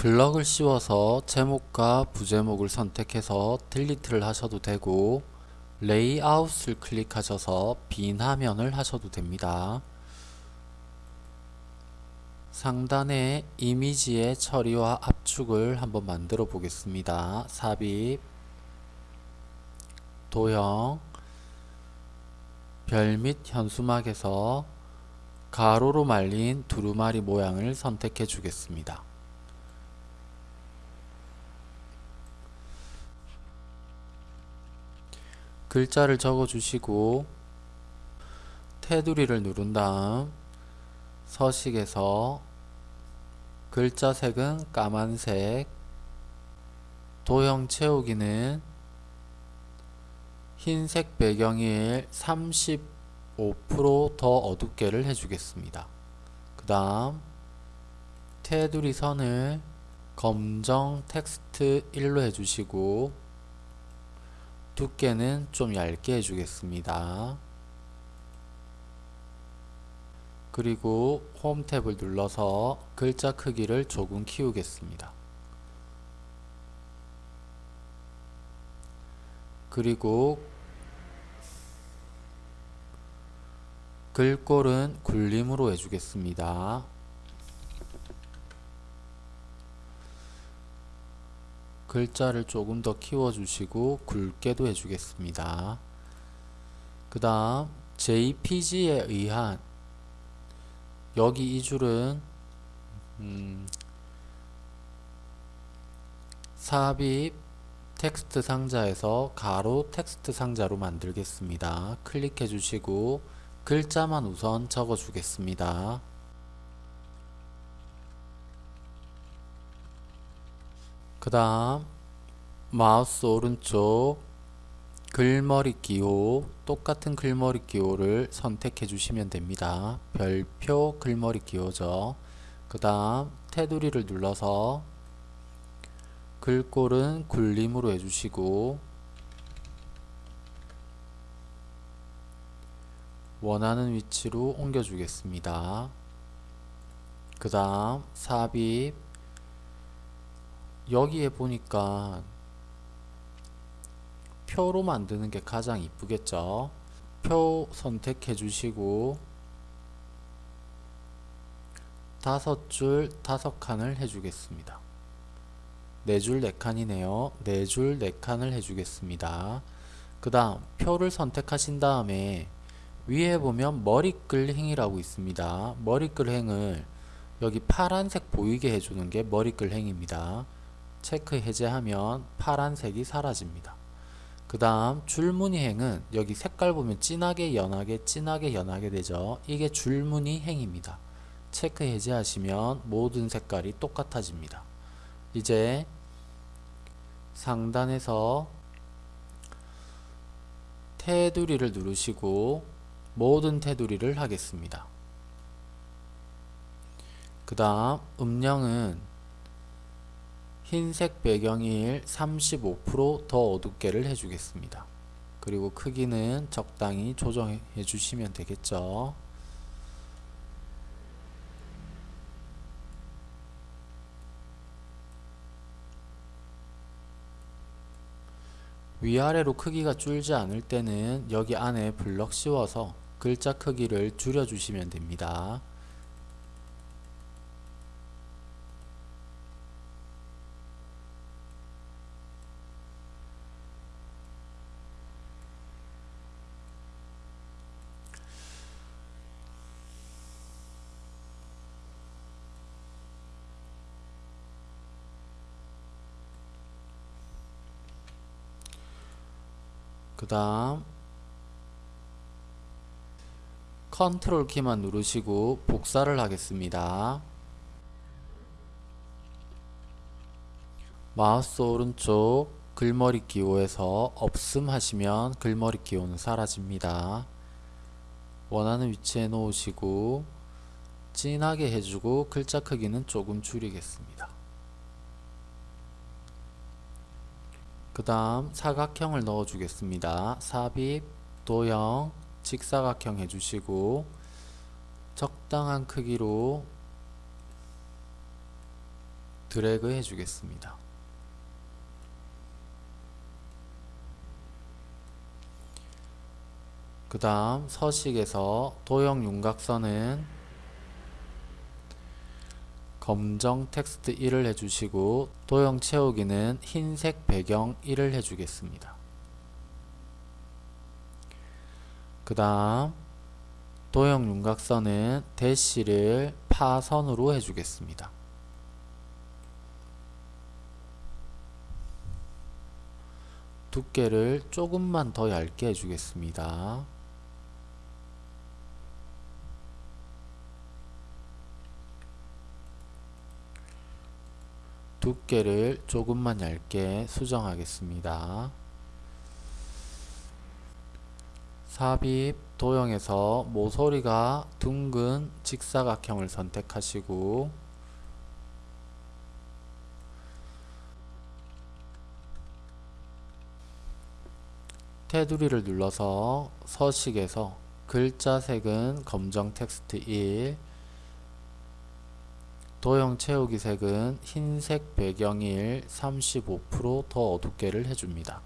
블럭을 씌워서 제목과 부제목을 선택해서 딜리트를 하셔도 되고 레이아웃을 클릭하셔서 빈 화면을 하셔도 됩니다. 상단에 이미지의 처리와 압축을 한번 만들어 보겠습니다. 삽입, 도형, 별 및 현수막에서 가로로 말린 두루마리 모양을 선택해 주겠습니다. 글자를 적어 주시고 테두리를 누른 다음 서식에서 글자 색은 까만색 도형 채우기는 흰색 배경일 35%더 어둡게를 해주겠습니다. 그 다음 테두리 선을 검정 텍스트 1로 해주시고 두께는 좀 얇게 해주겠습니다. 그리고 홈 탭을 눌러서 글자 크기를 조금 키우겠습니다. 그리고 글꼴은 굴림으로 해주겠습니다. 글자를 조금 더 키워주시고 굵게도 해주겠습니다. 그 다음 JPG에 의한 여기 이 줄은 음, 삽입 텍스트 상자에서 가로 텍스트 상자로 만들겠습니다. 클릭해 주시고 글자만 우선 적어 주겠습니다. 그 다음 마우스 오른쪽 글머리 기호 똑같은 글머리 기호를 선택해 주시면 됩니다. 별표 글머리 기호죠. 그 다음 테두리를 눌러서 글꼴은 굴림으로 해주시고 원하는 위치로 옮겨 주겠습니다. 그 다음 삽입 여기에 보니까 표로 만드는 게 가장 이쁘겠죠? 표 선택해 주시고 다섯 줄 다섯 칸을 해주겠습니다. 네 줄 네 칸이네요. 네 줄 네 칸을 해주겠습니다. 그 다음 표를 선택하신 다음에 위에 보면 머리글 행이라고 있습니다. 머리글 행을 여기 파란색 보이게 해주는 게 머리글 행입니다 체크 해제하면 파란색이 사라집니다. 그 다음 줄무늬행은 여기 색깔 보면 진하게 연하게 진하게 연하게 되죠. 이게 줄무늬 행입니다. 체크 해제하시면 모든 색깔이 똑같아집니다. 이제 상단에서 테두리를 누르시고 모든 테두리를 하겠습니다. 그 다음 음영은 흰색 배경일 35%더 어둡게를 해주겠습니다. 그리고 크기는 적당히 조정해 주시면 되겠죠. 위아래로 크기가 줄지 않을 때는 여기 안에 블럭 씌워서 글자 크기를 줄여 주시면 됩니다. 그 다음 컨트롤 키만 누르시고 복사를 하겠습니다. 마우스 오른쪽 글머리 기호에서 없음 하시면 글머리 기호는 사라집니다. 원하는 위치에 놓으시고 진하게 해주고 글자 크기는 조금 줄이겠습니다. 그 다음 사각형을 넣어 주겠습니다. 삽입, 도형, 직사각형 해주시고 적당한 크기로 드래그 해주겠습니다. 그 다음 서식에서 도형 윤곽선은 검정 텍스트 1을 해주시고 도형 채우기는 흰색 배경 1을 해주겠습니다. 그 다음 도형 윤곽선은 대시를 파선으로 해주겠습니다. 두께를 조금만 더 얇게 해주겠습니다. 두께를 조금만 얇게 수정하겠습니다. 삽입 도형에서 모서리가 둥근 직사각형을 선택하시고 테두리를 눌러서 서식에서 글자 색은 검정 텍스트 1 도형 채우기 색은 흰색 배경일 35%더 어둡게를 해줍니다.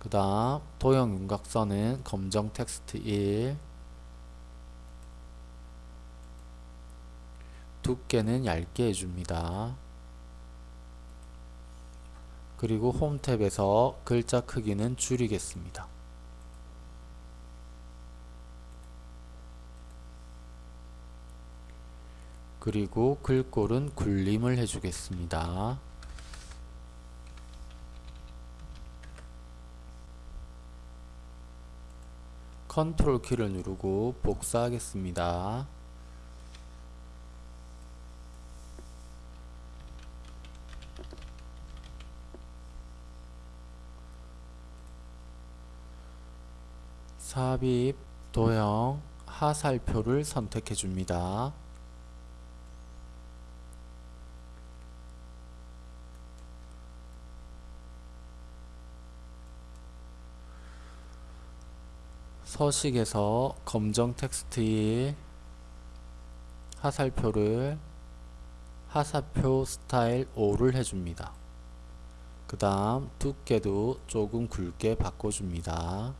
그 다음 도형 윤곽선은 검정 텍스트 1 두께는 얇게 해줍니다. 그리고 홈 탭에서 글자 크기는 줄이겠습니다. 그리고 글꼴은 굴림을 해주겠습니다. 컨트롤 키를 누르고 복사하겠습니다. 삽입, 도형, 하살표를 선택해 줍니다. 서식에서 검정 텍스트 1 하살표를 하사표 스타일 5를 해줍니다. 그 다음 두께도 조금 굵게 바꿔줍니다.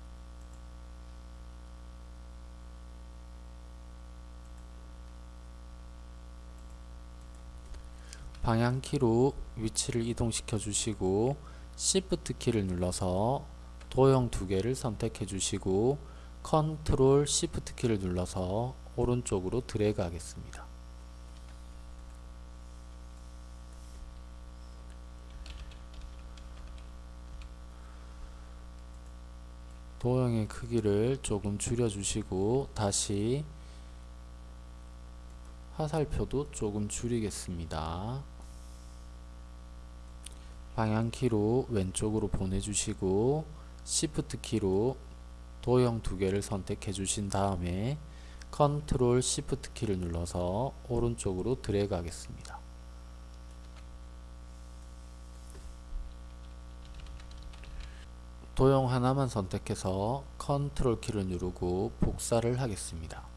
방향키로 위치를 이동시켜 주시고 Shift 키를 눌러서 도형 두 개를 선택해 주시고 컨트롤 Shift 키를 눌러서 오른쪽으로 드래그 하겠습니다. 도형의 크기를 조금 줄여 주시고 다시 화살표도 조금 줄이겠습니다. 방향키로 왼쪽으로 보내주시고 Shift 키로 도형 두 개를 선택해 주신 다음에 컨트롤 Shift 키를 눌러서 오른쪽으로 드래그 하겠습니다. 도형 하나만 선택해서 컨트롤 키를 누르고 복사를 하겠습니다.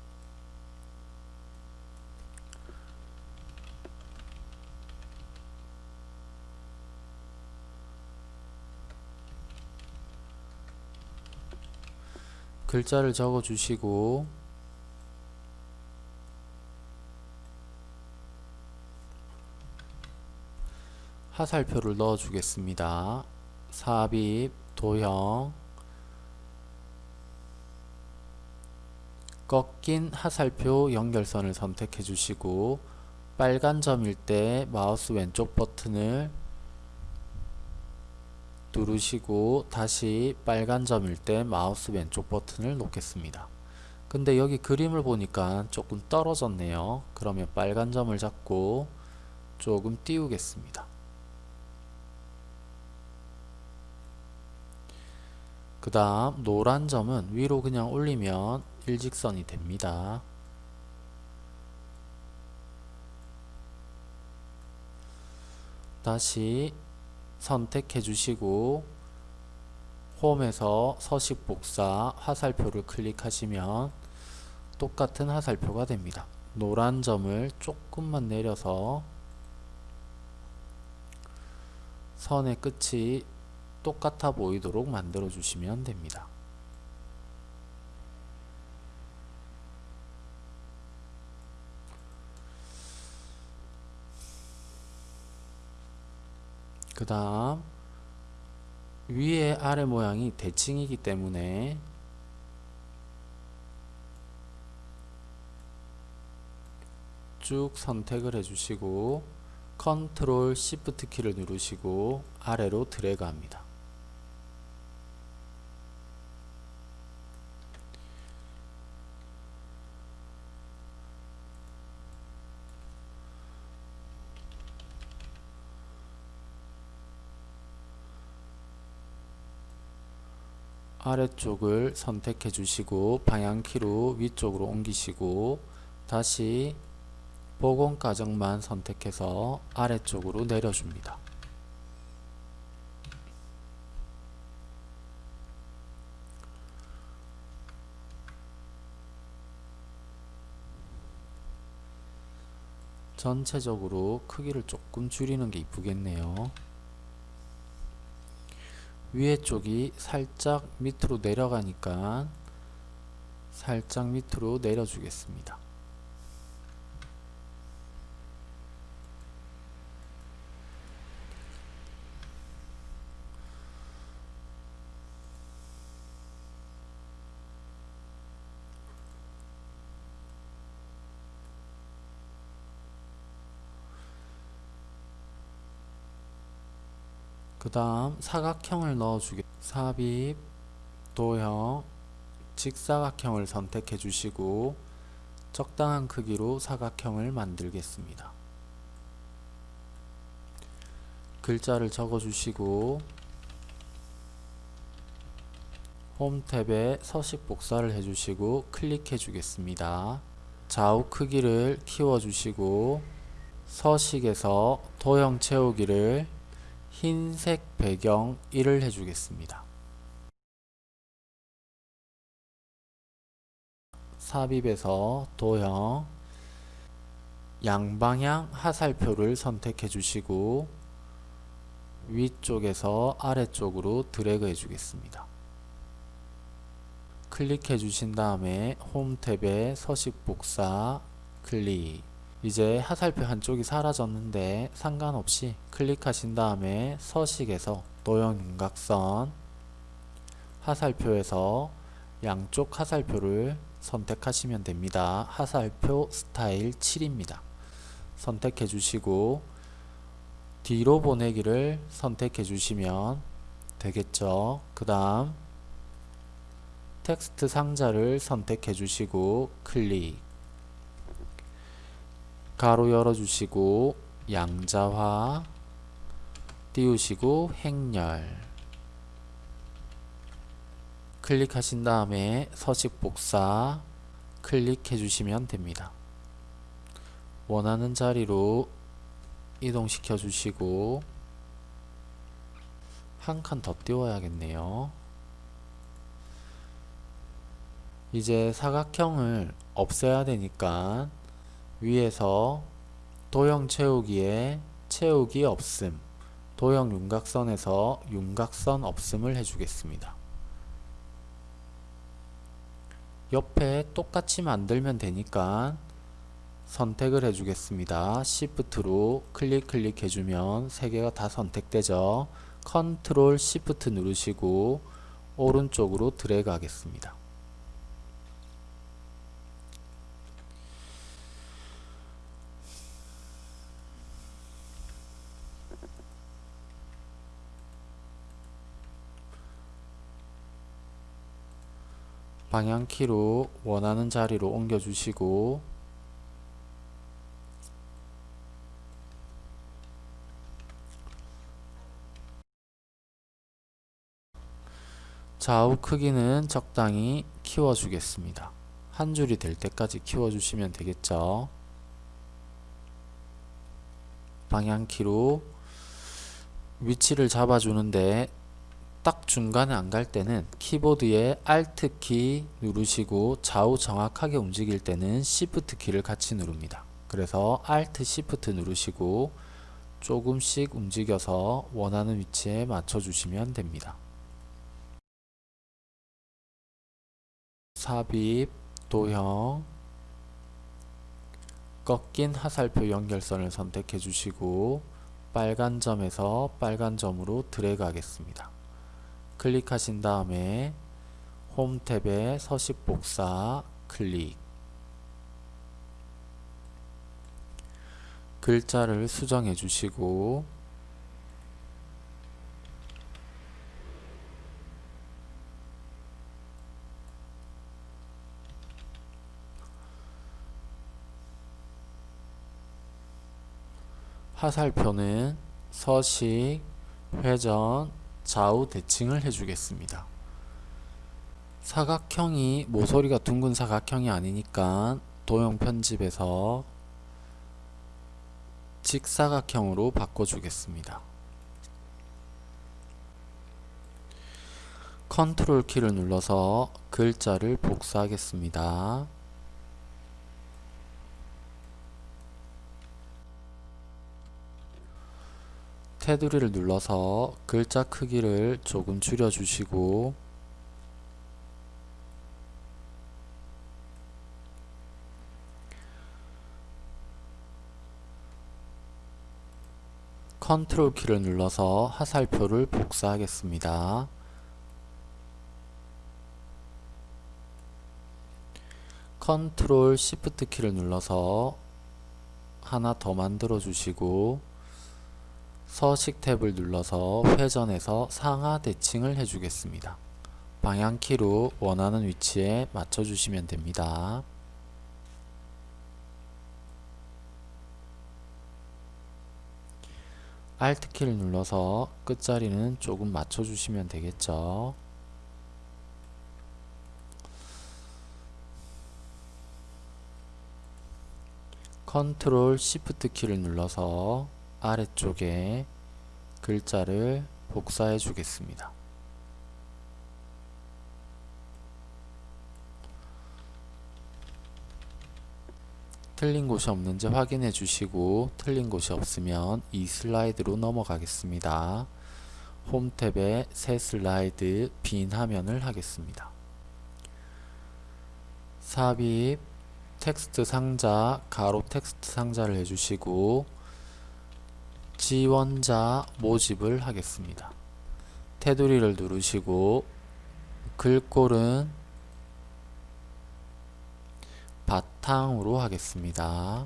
글자를 적어 주시고 하살표를 넣어 주겠습니다. 삽입, 도형, 꺾인 하살표 연결선을 선택해 주시고 빨간 점일 때 마우스 왼쪽 버튼을 누르시고 다시 빨간 점일 때 마우스 왼쪽 버튼을 놓겠습니다. 근데 여기 그림을 보니까 조금 떨어졌네요. 그러면 빨간 점을 잡고 조금 띄우겠습니다. 그 다음 노란 점은 위로 그냥 올리면 일직선이 됩니다. 다시 선택해 주시고 홈에서 서식 복사 화살표를 클릭하시면 똑같은 화살표가 됩니다. 노란 점을 조금만 내려서 선의 끝이 똑같아 보이도록 만들어 주시면 됩니다. 그 다음 위에 아래 모양이 대칭이기 때문에 쭉 선택을 해주시고 컨트롤 시프트 키를 누르시고 아래로 드래그 합니다. 아래쪽을 선택해 주시고 방향키로 위쪽으로 옮기시고 다시 복원 과정만 선택해서 아래쪽으로 내려줍니다. 전체적으로 크기를 조금 줄이는 게 이쁘겠네요. 위에 쪽이 살짝 밑으로 내려가니까 살짝 밑으로 내려주겠습니다. 그 다음 사각형을 넣어주게 삽입 도형 직사각형을 선택해 주시고 적당한 크기로 사각형을 만들겠습니다. 글자를 적어 주시고 홈 탭에 서식 복사를 해주시고 클릭해 주겠습니다. 좌우 크기를 키워 주시고 서식에서 도형 채우기를 흰색 배경 1을 해주겠습니다. 삽입에서 도형 양방향 하살표를 선택해 주시고 위쪽에서 아래쪽으로 드래그 해 주겠습니다. 클릭해 주신 다음에 홈 탭에 서식 복사 클릭 이제 하살표 한쪽이 사라졌는데 상관없이 클릭하신 다음에 서식에서 도형 윤곽선 하살표에서 양쪽 하살표를 선택하시면 됩니다. 하살표 스타일 7입니다. 선택해 주시고 뒤로 보내기를 선택해 주시면 되겠죠. 그 다음 텍스트 상자를 선택해 주시고 클릭 가로 열어주시고 양자화 띄우시고 행렬 클릭하신 다음에 서식 복사 클릭해 주시면 됩니다. 원하는 자리로 이동시켜 주시고 한 칸 더 띄워야겠네요. 이제 사각형을 없애야 되니까 위에서 도형 채우기에 채우기 없음 도형 윤곽선에서 윤곽선 없음을 해주겠습니다. 옆에 똑같이 만들면 되니까 선택을 해주겠습니다. Shift로 클릭 클릭 해주면 세 개가 다 선택되죠. 컨트롤 Shift 누르시고 오른쪽으로 드래그 하겠습니다. 방향키로 원하는 자리로 옮겨 주시고 좌우 크기는 적당히 키워 주겠습니다. 한 줄이 될 때까지 키워 주시면 되겠죠? 방향키로 위치를 잡아 주는데 딱 중간에 안 갈 때는 키보드에 Alt 키 누르시고 좌우 정확하게 움직일 때는 Shift 키를 같이 누릅니다. 그래서 Alt Shift 누르시고 조금씩 움직여서 원하는 위치에 맞춰 주시면 됩니다. 삽입, 도형, 꺾인 화살표 연결선을 선택해 주시고 빨간 점에서 빨간 점으로 드래그 하겠습니다. 클릭하신 다음에 홈 탭에 서식 복사 클릭. 글자를 수정해 주시고 화살표는 서식, 회전, 좌우 대칭을 해주겠습니다. 사각형이 모서리가 둥근 사각형이 아니니까 도형 편집에서 직사각형으로 바꿔주겠습니다. 컨트롤 키를 눌러서 글자를 복사하겠습니다. 테두리를 눌러서 글자 크기를 조금 줄여주시고 컨트롤 키를 눌러서 화살표를 복사하겠습니다. 컨트롤 시프트 키를 눌러서 하나 더 만들어 주시고 서식 탭을 눌러서 회전해서 상하 대칭을 해주겠습니다. 방향키로 원하는 위치에 맞춰주시면 됩니다. Alt키를 눌러서 끝자리는 조금 맞춰주시면 되겠죠. 컨트롤 시프트 키를 눌러서 아래쪽에 글자를 복사해 주겠습니다. 틀린 곳이 없는지 확인해 주시고 틀린 곳이 없으면 이 슬라이드로 넘어가겠습니다. 홈 탭에 새 슬라이드 빈 화면을 하겠습니다. 삽입 텍스트 상자 가로 텍스트 상자를 해주시고 지원자 모집을 하겠습니다. 테두리를 누르시고 글꼴은 바탕으로 하겠습니다.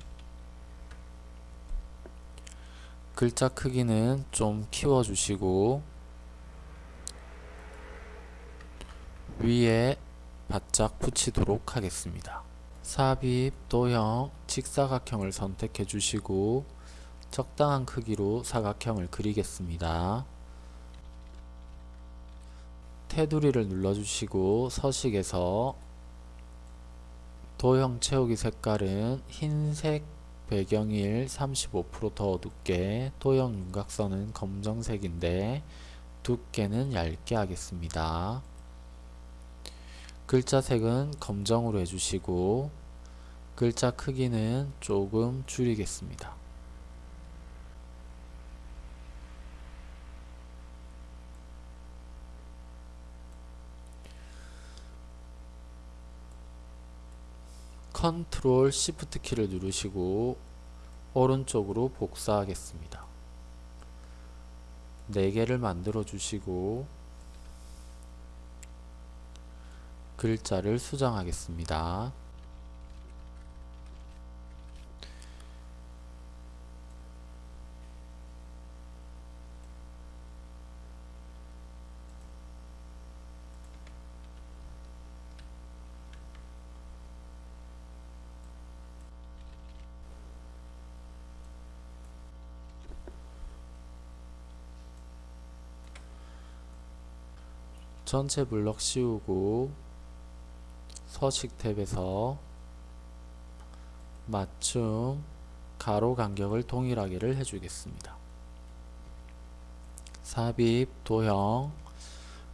글자 크기는 좀 키워주시고 위에 바짝 붙이도록 하겠습니다. 삽입, 도형, 직사각형을 선택해 주시고 적당한 크기로 사각형을 그리겠습니다. 테두리를 눌러주시고 서식에서 도형 채우기 색깔은 흰색 배경일 35%더 어둡게 도형 윤곽선은 검정색인데 두께는 얇게 하겠습니다. 글자 색은 검정으로 해주시고 글자 크기는 조금 줄이겠습니다. 컨트롤 시프트 키를 누르시고 오른쪽으로 복사하겠습니다. 4개를 만들어 주시고 글자를 수정하겠습니다. 전체 블럭 씌우고 서식 탭에서 맞춤 가로 간격을 동일하게를 해주겠습니다. 삽입 도형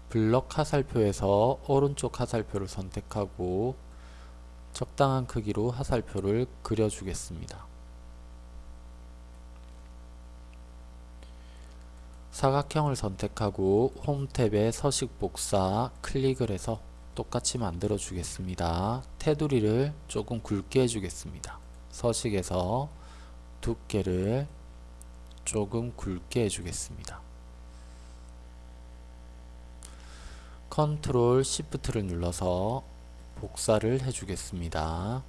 블럭 화살표에서 오른쪽 화살표를 선택하고 적당한 크기로 화살표를 그려주겠습니다. 사각형을 선택하고 홈 탭에 서식 복사 클릭을 해서 똑같이 만들어 주겠습니다. 테두리를 조금 굵게 해주겠습니다. 서식에서 두께를 조금 굵게 해주겠습니다. 컨트롤 시프트를 눌러서 복사를 해주겠습니다.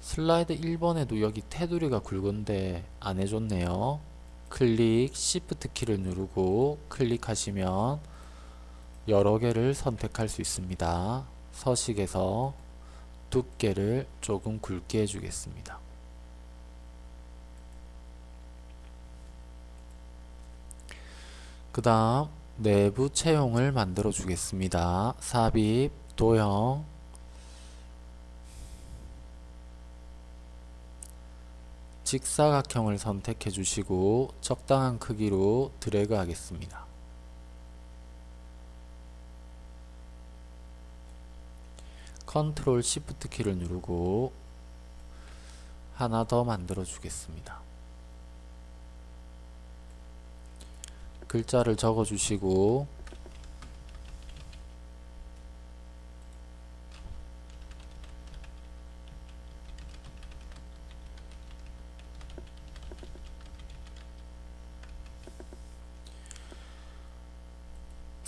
슬라이드 1번에도 여기 테두리가 굵은데 안 해줬네요. 클릭 시프트 키를 누르고 클릭하시면 여러 개를 선택할 수 있습니다. 서식에서 두께를 조금 굵게 해주겠습니다. 그 다음 내부 채용을 만들어 주겠습니다. 삽입, 도형, 직사각형을 선택해 주시고 적당한 크기로 드래그 하겠습니다. 컨트롤 시프트 키를 누르고 하나 더 만들어 주겠습니다. 글자를 적어 주시고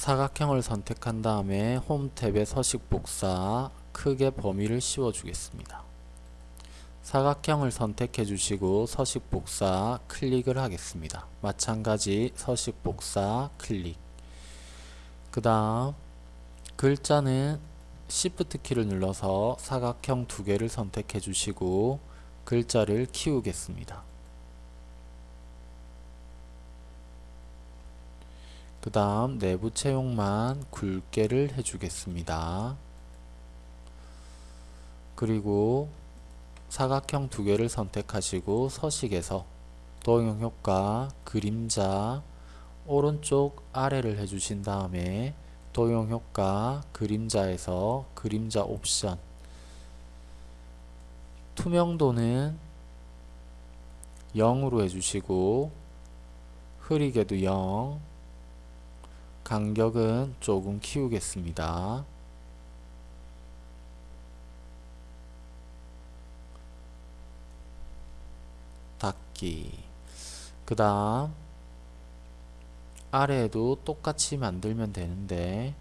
사각형을 선택한 다음에 홈 탭에 서식 복사 크게 범위를 씌워 주겠습니다. 사각형을 선택해 주시고 서식 복사 클릭을 하겠습니다. 마찬가지 서식 복사 클릭 그 다음 글자는 Shift 키를 눌러서 사각형 두 개를 선택해 주시고 글자를 키우겠습니다. 그 다음 내부 채용만 굵게를 해주겠습니다. 그리고 사각형 두 개를 선택하시고 서식에서 도형 효과, 그림자, 오른쪽 아래를 해주신 다음에 도형 효과, 그림자에서 그림자 옵션 투명도는 0으로 해주시고 흐리게도 0 간격은 조금 키우겠습니다. 닫기 그 다음 아래에도 똑같이 만들면 되는데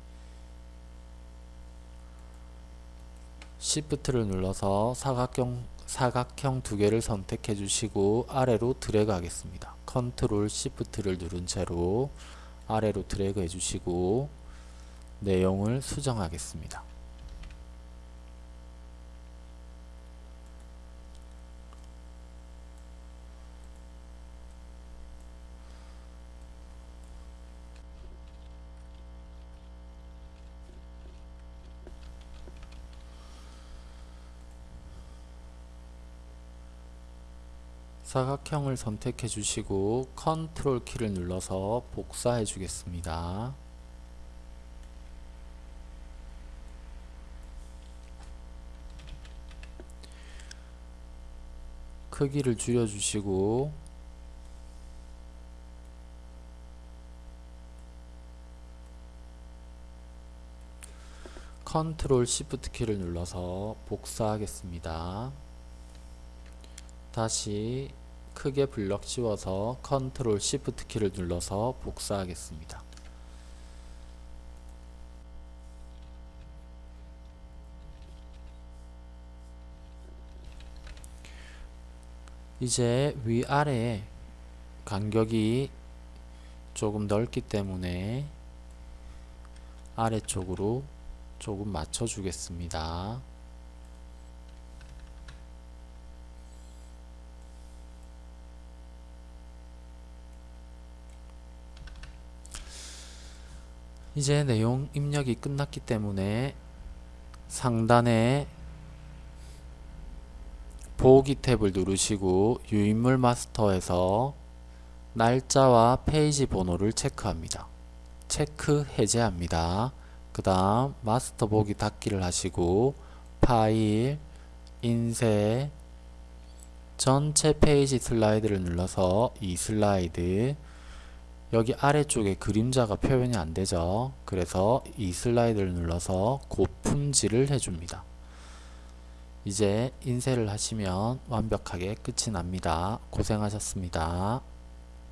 Shift를 눌러서 사각형, 사각형 두 개를 선택해 주시고 아래로 드래그 하겠습니다. 컨트롤 Shift를 누른 채로 아래로 드래그 해주시고 내용을 수정하겠습니다. 사각형을 선택해 주시고 컨트롤 키를 눌러서 복사해 주겠습니다. 크기를 줄여 주시고 컨트롤 시프트 키를 눌러서 복사하겠습니다. 다시 크게 블럭 씌워서 컨트롤 시프트 키를 눌러서 복사하겠습니다. 이제 위아래 간격이 조금 넓기 때문에 아래쪽으로 조금 맞춰 주겠습니다. 이제 내용 입력이 끝났기 때문에 상단에 보기 탭을 누르시고 유인물 마스터에서 날짜와 페이지 번호를 체크합니다. 체크 해제합니다. 그 다음 마스터 보기 닫기를 하시고 파일, 인쇄, 전체 페이지 슬라이드를 눌러서 이 슬라이드 여기 아래쪽에 그림자가 표현이 안 되죠. 그래서 이 슬라이드를 눌러서 고품질을 해줍니다. 이제 인쇄를 하시면 완벽하게 끝이 납니다. 고생하셨습니다.